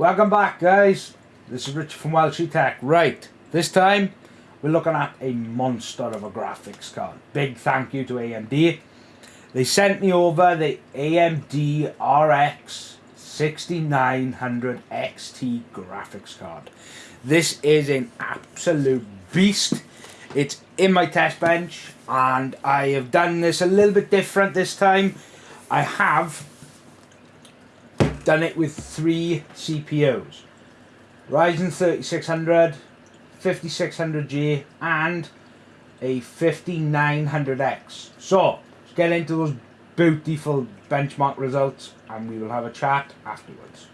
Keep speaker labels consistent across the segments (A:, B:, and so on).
A: Welcome back guys. This is Richard from Welshie Tech. Right, this time we're looking at a monster of a graphics card. Big thank you to AMD. They sent me over the AMD RX 6900 XT graphics card. This is an absolute beast. It's in my test bench and I have done this a little bit different this time. I have done it with three CPUs. Ryzen 3600, 5600G and a 5900X. So, let's get into those beautiful benchmark results and we will have a chat afterwards.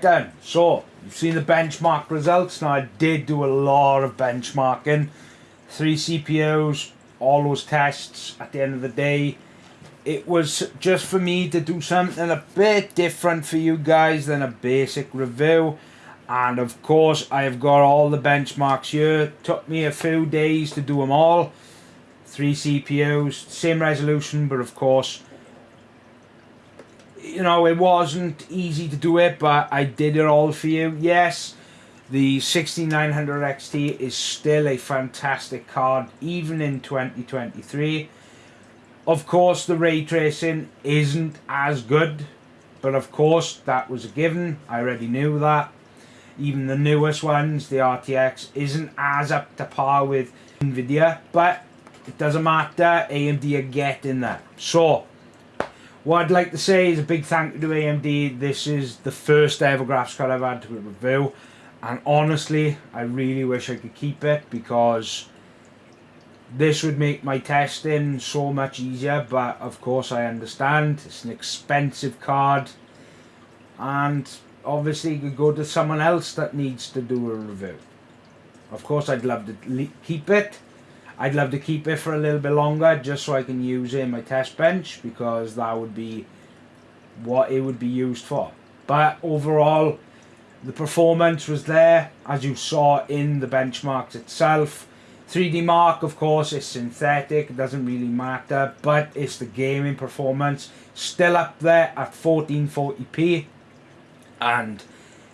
A: Then, so you've seen the benchmark results. Now I did do a lot of benchmarking. three CPUs, all those tests at the end of the day. It was just for me to do something a bit different for you guys than a basic review. And of course, I've got all the benchmarks here. Took me a few days to do them all. Three CPUs, same resolution, but of course, you know, it wasn't easy to do it, but I did it all for you. Yes, the 6900 XT is still a fantastic card, even in 2023. Of course, the ray tracing isn't as good, but of course, that was a given. I already knew that. Even the newest ones, the RTX, isn't as up to par with NVIDIA, but it doesn't matter. AMD are getting there. So, what I'd like to say is a big thank you to AMD. This is the first ever graphics card I've had to review. And honestly, I really wish I could keep it because this would make my testing so much easier. But of course, I understand it's an expensive card. And obviously, you could go to someone else that needs to do a review. Of course, I'd love to keep it. I'd love to keep it for a little bit longer just so I can use it in my test bench because that would be what it would be used for. But overall, the performance was there as you saw in the benchmarks itself. 3D Mark, of course, is synthetic, it doesn't really matter, but it's the gaming performance still up there at 1440p. And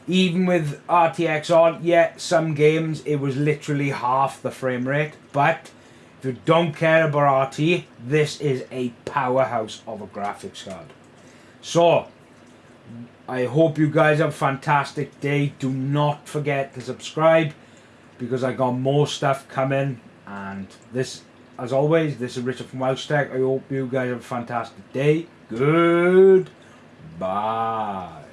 A: even with RTX on, yeah, some games it was literally half the frame rate, but if you don't care about RT, this is a powerhouse of a graphics card. So, I hope you guys have a fantastic day. Do not forget to subscribe because I got more stuff coming. And this, as always, this is Richard from Welsh Tech. I hope you guys have a fantastic day. Good. Bye.